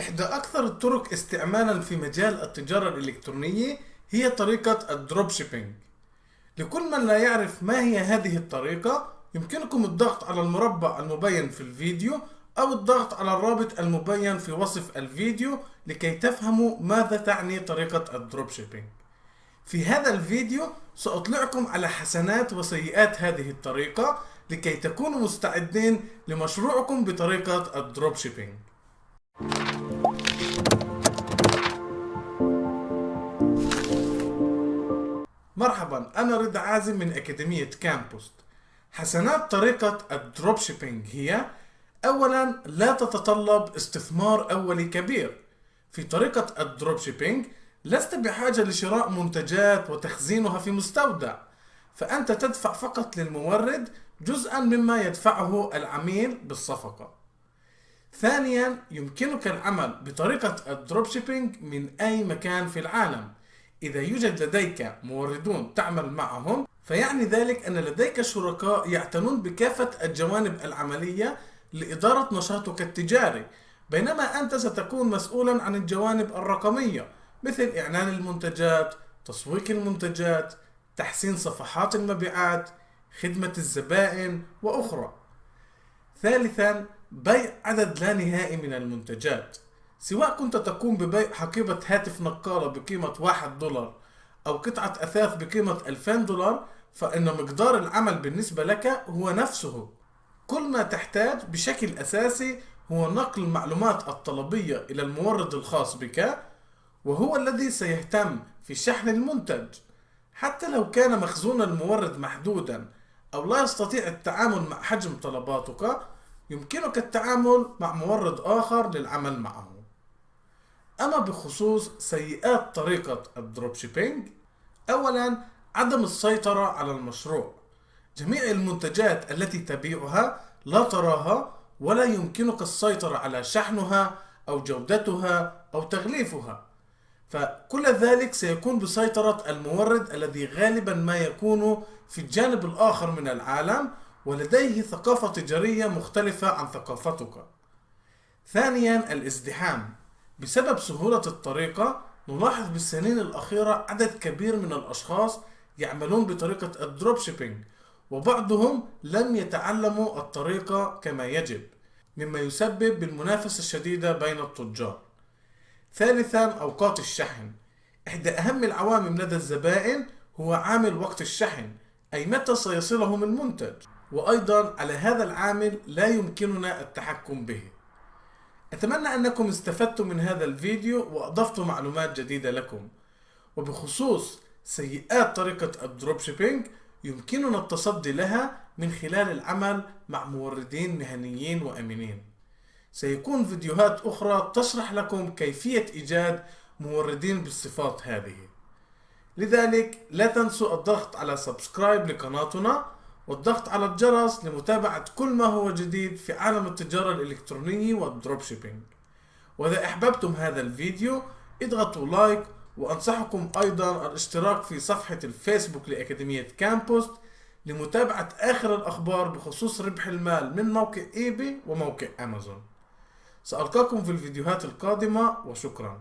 إحدى أكثر الطرق استعمالا في مجال التجارة الإلكترونية هي طريقة ال drop shipping لكل من لا يعرف ما هي هذه الطريقة يمكنكم الضغط على المربع المبين في الفيديو أو الضغط على الرابط المبين في وصف الفيديو لكي تفهموا ماذا تعني طريقة ال drop shipping في هذا الفيديو سأطلعكم على حسنات وسيئات هذه الطريقة لكي تكونوا مستعدين لمشروعكم بطريقة ال drop shipping مرحبا أنا رضا عازم من أكاديمية كامبوست حسنات طريقة ال drop shipping هي أولا لا تتطلب استثمار أولي كبير. في طريقة ال drop shipping لست بحاجة لشراء منتجات وتخزينها في مستودع فأنت تدفع فقط للمورد جزءا مما يدفعه العميل بالصفقة. ثانيا يمكنك العمل بطريقة ال drop shipping من أي مكان في العالم. إذا يوجد لديك موردون تعمل معهم فيعني ذلك أن لديك شركاء يعتنون بكافة الجوانب العملية لإدارة نشاطك التجاري. بينما أنت ستكون مسؤولا عن الجوانب الرقمية مثل إعلان المنتجات تسويق المنتجات تحسين صفحات المبيعات خدمة الزبائن وأخرى. ثالثا بيع عدد لا نهائي من المنتجات. سواء كنت تقوم ببيع حقيبة هاتف نقالة بقيمة واحد دولار أو قطعة أثاث بقيمة 2000 دولار فإن مقدار العمل بالنسبة لك هو نفسه. كل ما تحتاج بشكل أساسي هو نقل المعلومات الطلبية إلى المورد الخاص بك وهو الذي سيهتم في شحن المنتج. حتى لو كان مخزون المورد محدودا أو لا يستطيع التعامل مع حجم طلباتك يمكنك التعامل مع مورد آخر للعمل معه. أما بخصوص سيئات طريقة ال drop shipping أولا عدم السيطرة على المشروع. جميع المنتجات التي تبيعها لا تراها ولا يمكنك السيطرة على شحنها أو جودتها أو تغليفها. فكل ذلك سيكون بسيطرة المورد الذي غالبا ما يكون في الجانب الآخر من العالم ولديه ثقافة تجارية مختلفة عن ثقافتك. ثانيا الازدحام. بسبب سهولة الطريقة نلاحظ بالسنين الأخيرة عدد كبير من الأشخاص يعملون بطريقة ال drop shipping وبعضهم لم يتعلموا الطريقة كما يجب مما يسبب بالمنافسة الشديدة بين التجار. ثالثا أوقات الشحن. إحدى أهم العوامل لدى الزبائن هو عامل وقت الشحن أي متى سيصلهم المنتج. وأيضا على هذا العامل لا يمكننا التحكم به. أتمنى أنكم استفدتم من هذا الفيديو وأضفت معلومات جديدة لكم. وبخصوص سيئات طريقة ال drop shipping يمكننا التصدي لها من خلال العمل مع موردين مهنيين وأمينين. سيكون فيديوهات أخرى تشرح لكم كيفية إيجاد موردين بالصفات هذه. لذلك لا تنسوا الضغط على subscribe لقناتنا والضغط على الجرس لمتابعة كل ما هو جديد في عالم التجارة الإلكترونية وال drop shipping. وإذا أحببتم هذا الفيديو اضغطوا like وأنصحكم أيضا الاشتراك في صفحة الفيسبوك لأكاديمية كامبوست لمتابعة آخر الأخبار بخصوص ربح المال من موقع eBay وموقع أمازون. سألقاكم في الفيديوهات القادمة وشكرا.